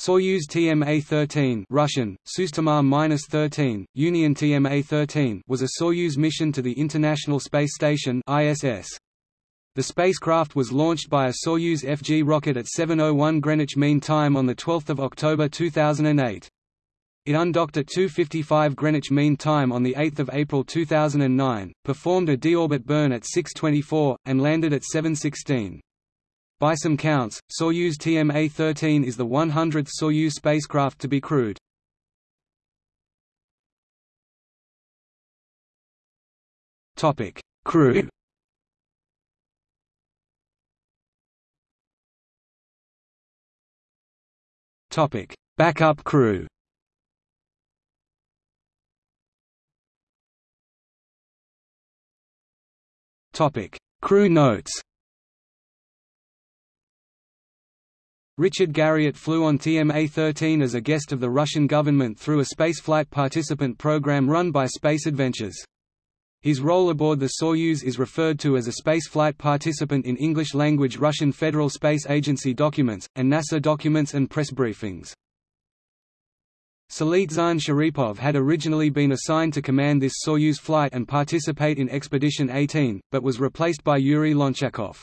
Soyuz TMA-13 Russian, Sustamar-13, Union TMA-13 was a Soyuz mission to the International Space Station ISS. The spacecraft was launched by a Soyuz FG rocket at 7.01 Greenwich Mean Time on 12 October 2008. It undocked at 2.55 Greenwich Mean Time on 8 April 2009, performed a deorbit burn at 6.24, and landed at 7.16. By some counts, Soyuz TMA-13 is the 100th Soyuz spacecraft to be crewed. Topic: Crew. Topic: Backup crew. Topic: Crew notes. Richard Garriott flew on TMA-13 as a guest of the Russian government through a spaceflight participant program run by Space Adventures. His role aboard the Soyuz is referred to as a spaceflight participant in English-language Russian Federal Space Agency documents, and NASA documents and press briefings. Salizhan Sharipov had originally been assigned to command this Soyuz flight and participate in Expedition 18, but was replaced by Yuri Lonchakov.